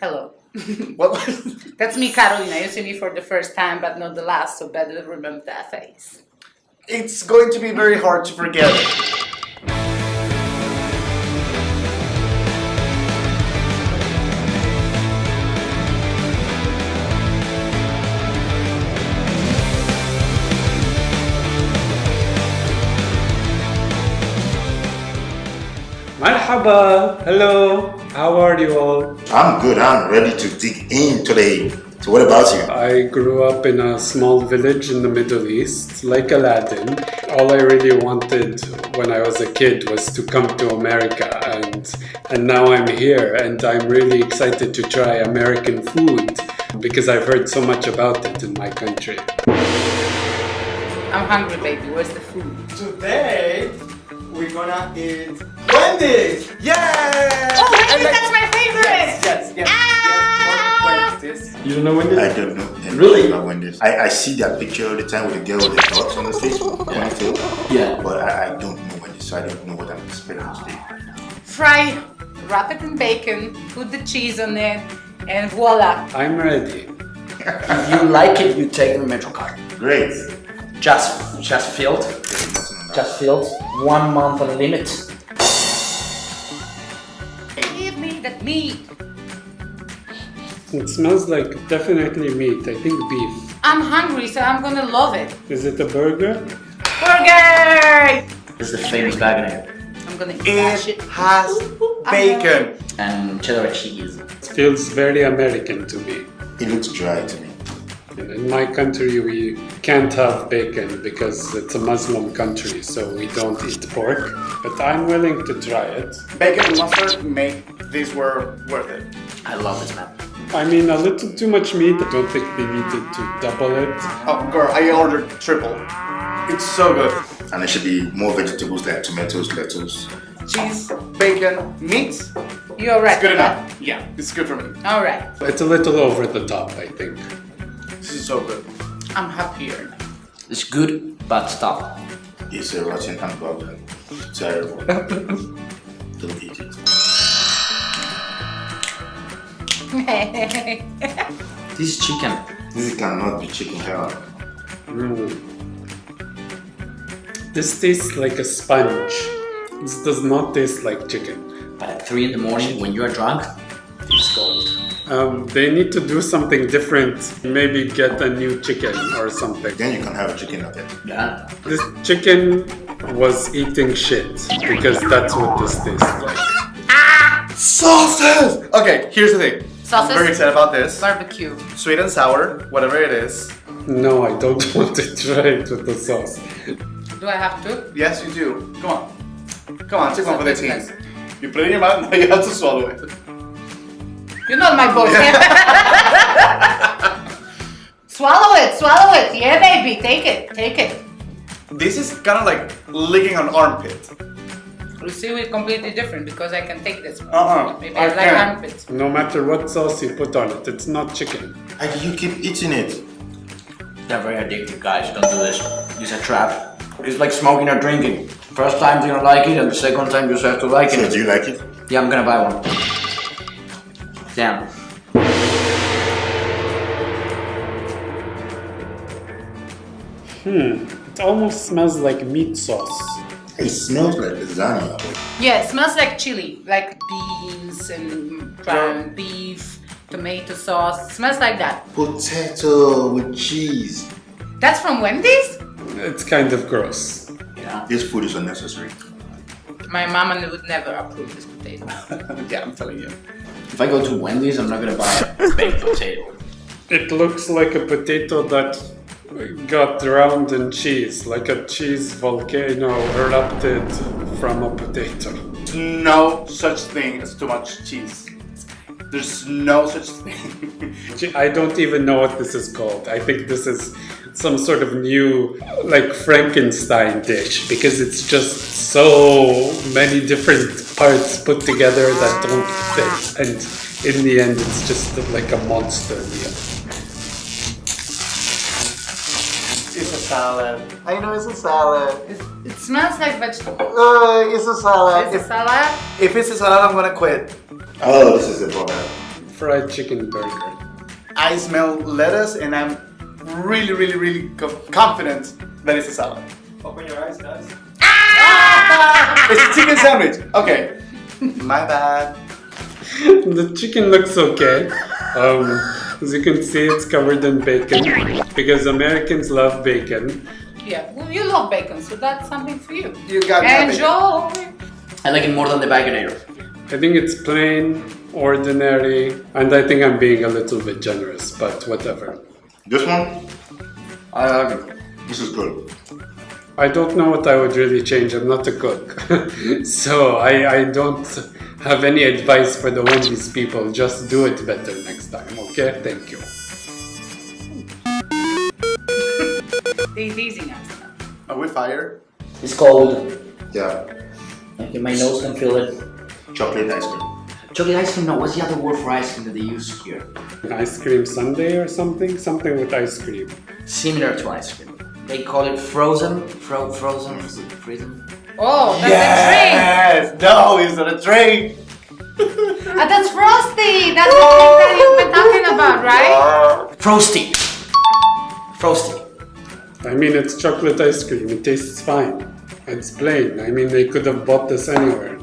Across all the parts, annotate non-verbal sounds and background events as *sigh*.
Hello. *laughs* What? *laughs* That's me, Carolina. You see me for the first time, but not the last, so better remember that face. it's going to be very hard to forget. Marhaba, hello, how are you all? I'm good. I'm ready to dig in today. So what about you? I grew up in a small village in the Middle East, like Aladdin. All I really wanted when I was a kid was to come to America and and now I'm here and I'm really excited to try American food because I've heard so much about it in my country. I'm hungry, baby. Where's the food? Today, we're gonna eat Wendy's! Yay! Oh, Wendy's, And like- that's my favorite! Yes, yes, yes. Ah! yes. You don't know when I don't know. anything Really? About Wendy's. I, I see that picture all the time with the girl with the dots on the face. Yeah. Yeah. But I, I don't know Wendy's, so I don't know what I'm expecting today. Fry, wrap it in bacon, put the cheese on it, and voila. I'm ready. If you like it, you take the Metro card. Great. Just, just filled. There's nothing on that. Just filled. One month on a limit. Give me that meat. It smells like definitely meat, I think beef. I'm hungry, so I'm gonna love it. Is it a burger? Burger! This is the famous Wagoner. I'm gonna eat that It has bacon. And cheddar cheese. It feels very American to me. It looks dry to me. In my country, we can't have bacon because it's a Muslim country, so we don't eat pork. But I'm willing to try it. Bacon and mustard make this were worth it. I love this man. I mean, a little too much meat. I don't think they needed to double it. Oh, girl, I ordered triple. It's so good. And there should be more vegetables like tomatoes, lettuce. Cheese, bacon, meat. You're right. It's good enough. Yeah, it's good for me. All right. It's a little over the top, I think. This is so good. I'm happier. It's good, but stop. It's a rotten hamburger. Terrible. don't eat it. *laughs* This is chicken. This cannot be chicken hell. Mm. This tastes like a sponge. This does not taste like chicken. But at 3 in the morning, when you're drunk, it's gold. Um, they need to do something different. Maybe get a new chicken or something. Then you can have a chicken nugget. Yeah. This chicken was eating shit because that's what this tastes like. Sauces! Okay, here's the thing. Sauces? I'm very excited about this. Barbecue. Sweet and sour, whatever it is. No, I don't *laughs* want to try it with the sauce. Do I have to? Yes, you do. Come on. Come on, take one for the team. Yes. You put it in your mouth, *laughs* now you have to swallow it. You're not my boss. *laughs* swallow it, swallow it. Yeah, baby. Take it, take it. This is kind of like licking an armpit. You see, we're completely different because I can take this one. Uh-uh, Maybe I I, like can't. armpits. No matter what sauce you put on it, it's not chicken. Why do you keep eating it? They're very addictive, guys. Don't do this. It's a trap. It's like smoking or drinking. First time you don't like it, and the second time you just have to like So it. do you like it? Yeah, I'm gonna buy one. Damn. Hmm, it almost smells like meat sauce. It smells like lasagna. Yeah, it smells like chili, like beans and ground beef, tomato sauce. It smells like that. Potato with cheese. That's from Wendy's? It's kind of gross. Yeah. This food is unnecessary. My mama would never approve this potato. *laughs* yeah, I'm telling you. If I go to Wendy's, I'm not gonna buy a baked *laughs* potato. It looks like a potato that got drowned in cheese, like a cheese volcano erupted from a potato. No such thing as too much cheese. There's no such thing. I don't even know what this is called. I think this is some sort of new, like Frankenstein dish because it's just so many different parts put together that don't fit, and in the end, it's just like a monster meal. Salad. I know it's a salad. It, it smells like vegetable. Uh, it's a salad. It's a salad. if it's a salad, I'm gonna quit. Oh, this is a burger. fried chicken burger. I smell lettuce and I'm really, really, really confident that it's a salad. Open your eyes, guys. *laughs* It's a chicken sandwich. Okay. My bad. The chicken looks okay. Um, as you can see, it's covered in bacon because Americans love bacon. Yeah, well, you love bacon, so that's something for you. You got nothing. Enjoy. I like it more than the Baconator. I think it's plain, ordinary, and I think I'm being a little bit generous, but whatever. This one, I like it. this is good. I don't know what I would really change. I'm not a cook. *laughs* so I, I don't have any advice for the Wendy's people. Just do it better next time, okay? Thank you. They're teasing us. Are we fired? It's cold. Yeah, Okay, my nose can feel it. chocolate ice cream. Chocolate ice cream, no, what's the other word for ice cream that they use here? Ice cream sundae or something? Something with ice cream. Similar to ice cream. They call it frozen, fro frozen, frozen. Oh, that's a drink! Yes! No, it's not a drink. a. Ah, that's frosty. That's the thing that you've been talking about, right? *laughs* Frosty. Frosty. I mean, it's chocolate ice cream. It tastes fine. It's plain. I mean, they could have bought this anywhere.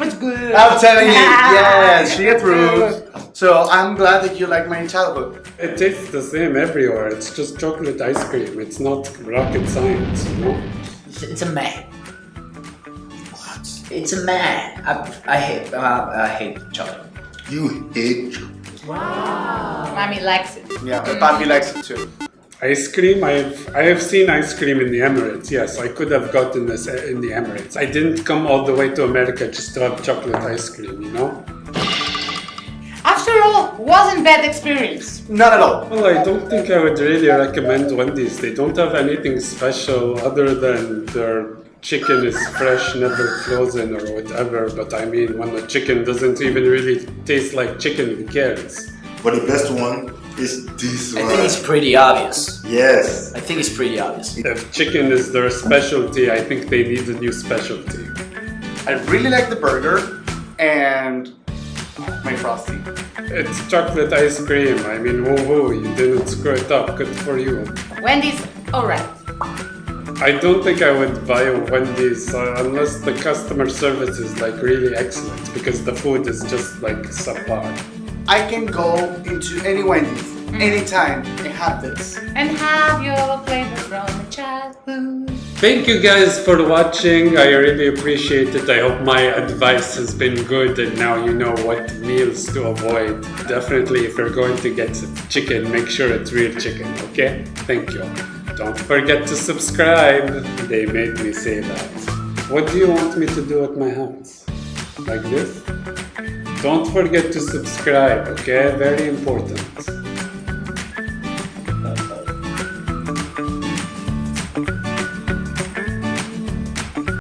It's good. I'm telling you, Yeah. *laughs* yes, she approved. So I'm glad that you like my childhood. It tastes the same everywhere. It's just chocolate ice cream. It's not rocket science, you know? It's, it's a meh. What? It's a meh. I, I hate, uh, I hate chocolate. You hate chocolate. Wow. Mommy likes it. Yeah, Papi likes it too. Ice cream, I've I have seen ice cream in the Emirates. Yes, I could have gotten this uh, in the Emirates. I didn't come all the way to America just to have chocolate ice cream, you know? After all, wasn't bad experience. Not at all. Well, I don't think I would really recommend Wendy's. They don't have anything special other than their chicken is fresh, never frozen or whatever. But I mean, when the chicken doesn't even really taste like chicken, who cares? But the best one is this one. I think it's pretty obvious. Yes. I think it's pretty obvious. If chicken is their specialty, I think they need a new specialty. I really like the burger and my frosty. It's chocolate ice cream. I mean, woohoo, you didn't screw it up. Good for you. Wendy's, alright. I don't think I would buy a Wendy's uh, unless the customer service is like really excellent because the food is just like subpar. I can go into any Wendy's anytime and have this. And have your flavor from the childhood. Thank you guys for watching. I really appreciate it. I hope my advice has been good and now you know what meals to avoid. Definitely, if you're going to get chicken, make sure it's real chicken, okay? Thank you. Don't forget to subscribe. They made me say that. What do you want me to do at my house? Like this? Don't forget to subscribe, okay? Very important.